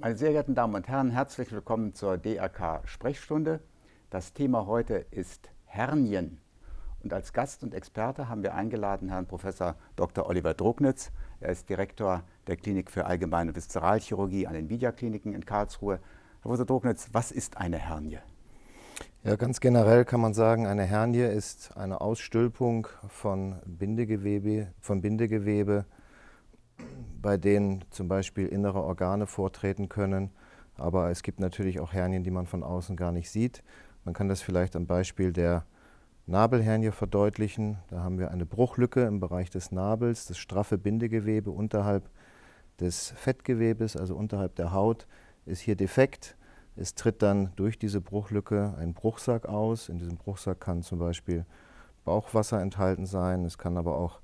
Meine sehr geehrten Damen und Herren, herzlich willkommen zur DRK Sprechstunde. Das Thema heute ist Hernien. Und als Gast und Experte haben wir eingeladen Herrn Professor Dr. Oliver Drucknitz. Er ist Direktor der Klinik für Allgemeine Viszeralchirurgie an den Vidia-Kliniken in Karlsruhe. Herr Professor Drucknitz, was ist eine Hernie? Ja, ganz generell kann man sagen, eine Hernie ist eine Ausstülpung von Bindegewebe, von Bindegewebe bei denen zum Beispiel innere Organe vortreten können. Aber es gibt natürlich auch Hernien, die man von außen gar nicht sieht. Man kann das vielleicht am Beispiel der Nabelhernie verdeutlichen. Da haben wir eine Bruchlücke im Bereich des Nabels, das straffe Bindegewebe unterhalb des Fettgewebes, also unterhalb der Haut, ist hier defekt. Es tritt dann durch diese Bruchlücke ein Bruchsack aus. In diesem Bruchsack kann zum Beispiel Bauchwasser enthalten sein. Es kann aber auch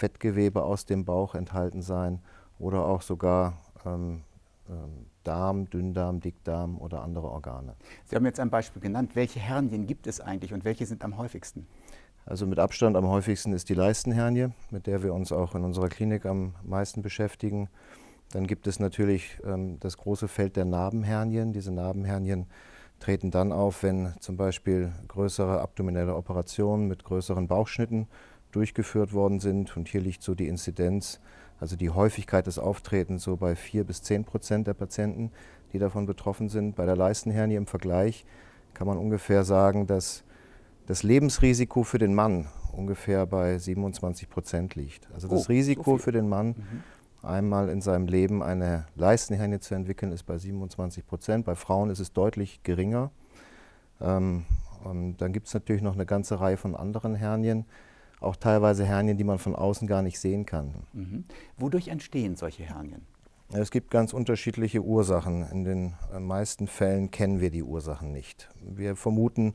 Fettgewebe aus dem Bauch enthalten sein oder auch sogar ähm, ähm, Darm, Dünndarm, Dickdarm oder andere Organe. Sie haben jetzt ein Beispiel genannt. Welche Hernien gibt es eigentlich und welche sind am häufigsten? Also mit Abstand am häufigsten ist die Leistenhernie, mit der wir uns auch in unserer Klinik am meisten beschäftigen. Dann gibt es natürlich ähm, das große Feld der Narbenhernien. Diese Narbenhernien treten dann auf, wenn zum Beispiel größere abdominelle Operationen mit größeren Bauchschnitten durchgeführt worden sind. Und hier liegt so die Inzidenz, also die Häufigkeit des Auftretens so bei 4 bis 10 Prozent der Patienten, die davon betroffen sind. Bei der Leistenhernie im Vergleich kann man ungefähr sagen, dass das Lebensrisiko für den Mann ungefähr bei 27 Prozent liegt. Also das oh, Risiko so für den Mann, mhm. einmal in seinem Leben eine Leistenhernie zu entwickeln, ist bei 27 Prozent. Bei Frauen ist es deutlich geringer. Ähm, und dann gibt es natürlich noch eine ganze Reihe von anderen Hernien auch teilweise Hernien, die man von außen gar nicht sehen kann. Mhm. Wodurch entstehen solche Hernien? Es gibt ganz unterschiedliche Ursachen. In den äh, meisten Fällen kennen wir die Ursachen nicht. Wir vermuten,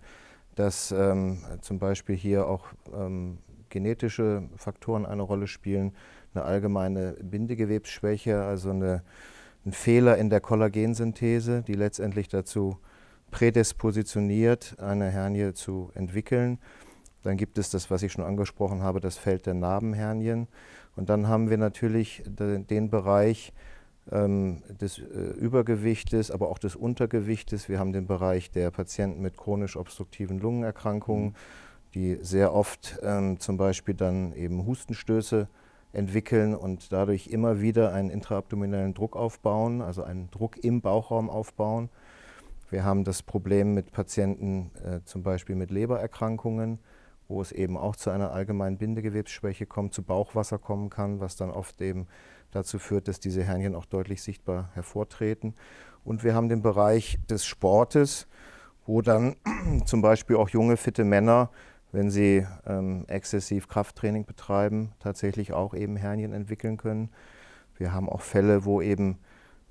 dass ähm, zum Beispiel hier auch ähm, genetische Faktoren eine Rolle spielen, eine allgemeine Bindegewebsschwäche, also eine, ein Fehler in der Kollagensynthese, die letztendlich dazu prädispositioniert, eine Hernie zu entwickeln. Dann gibt es das, was ich schon angesprochen habe, das Feld der Narbenhernien. Und dann haben wir natürlich den Bereich ähm, des äh, Übergewichtes, aber auch des Untergewichtes. Wir haben den Bereich der Patienten mit chronisch obstruktiven Lungenerkrankungen, die sehr oft ähm, zum Beispiel dann eben Hustenstöße entwickeln und dadurch immer wieder einen intraabdominellen Druck aufbauen, also einen Druck im Bauchraum aufbauen. Wir haben das Problem mit Patienten äh, zum Beispiel mit Lebererkrankungen, wo es eben auch zu einer allgemeinen Bindegewebsschwäche kommt, zu Bauchwasser kommen kann, was dann oft eben dazu führt, dass diese Hernien auch deutlich sichtbar hervortreten. Und wir haben den Bereich des Sportes, wo dann zum Beispiel auch junge, fitte Männer, wenn sie ähm, exzessiv Krafttraining betreiben, tatsächlich auch eben Hernien entwickeln können. Wir haben auch Fälle, wo eben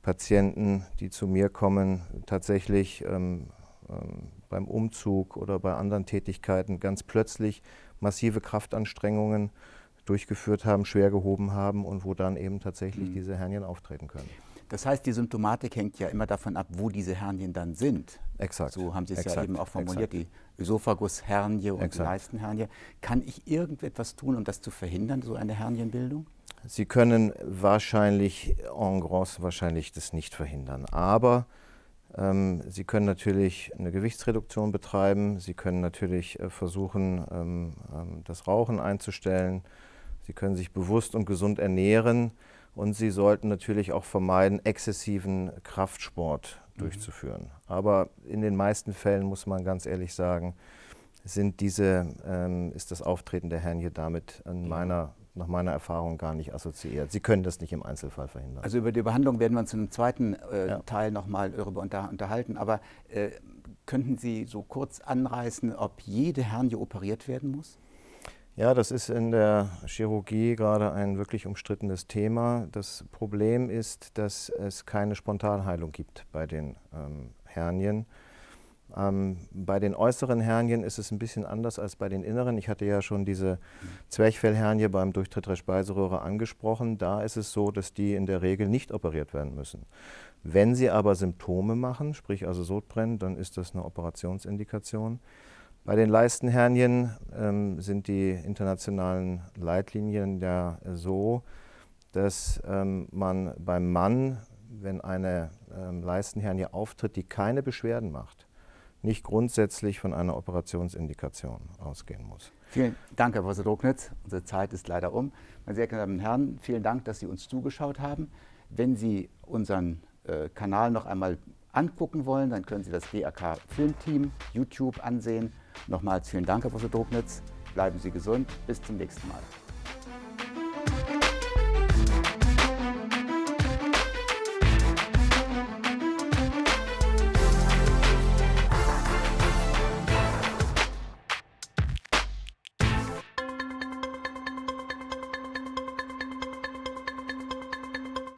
Patienten, die zu mir kommen, tatsächlich ähm, ähm, beim Umzug oder bei anderen Tätigkeiten ganz plötzlich massive Kraftanstrengungen durchgeführt haben, schwer gehoben haben und wo dann eben tatsächlich mhm. diese Hernien auftreten können. Das heißt, die Symptomatik hängt ja immer davon ab, wo diese Hernien dann sind. Exakt. So haben Sie es ja eben auch formuliert, Exakt. die Ösophagushernie und Exakt. Leistenhernie. Kann ich irgendetwas tun, um das zu verhindern, so eine Hernienbildung? Sie können wahrscheinlich en gros wahrscheinlich das nicht verhindern. Aber Sie können natürlich eine Gewichtsreduktion betreiben. Sie können natürlich äh, versuchen, ähm, ähm, das Rauchen einzustellen. Sie können sich bewusst und gesund ernähren. Und Sie sollten natürlich auch vermeiden, exzessiven Kraftsport mhm. durchzuführen. Aber in den meisten Fällen muss man ganz ehrlich sagen, sind diese, ähm, ist das Auftreten der Hernie damit in meiner nach meiner Erfahrung gar nicht assoziiert. Sie können das nicht im Einzelfall verhindern. Also über die Behandlung werden wir uns im zweiten äh, ja. Teil nochmal darüber unter, unterhalten. Aber äh, könnten Sie so kurz anreißen, ob jede Hernie operiert werden muss? Ja, das ist in der Chirurgie gerade ein wirklich umstrittenes Thema. Das Problem ist, dass es keine Spontanheilung gibt bei den ähm, Hernien. Ähm, bei den äußeren Hernien ist es ein bisschen anders als bei den inneren. Ich hatte ja schon diese Zwerchfellhernie beim Durchtritt der Speiseröhre angesprochen. Da ist es so, dass die in der Regel nicht operiert werden müssen. Wenn sie aber Symptome machen, sprich also Sodbrennen, dann ist das eine Operationsindikation. Bei den Leistenhernien ähm, sind die internationalen Leitlinien ja so, dass ähm, man beim Mann wenn eine ähm, Leistenhernie auftritt, die keine Beschwerden macht, nicht grundsätzlich von einer Operationsindikation ausgehen muss. Vielen Dank, Herr Professor Drucknitz. Unsere Zeit ist leider um. Meine sehr geehrten Damen und Herren, vielen Dank, dass Sie uns zugeschaut haben. Wenn Sie unseren äh, Kanal noch einmal angucken wollen, dann können Sie das DRK Filmteam YouTube ansehen. Nochmals vielen Dank, Herr Professor Drucknitz. Bleiben Sie gesund. Bis zum nächsten Mal.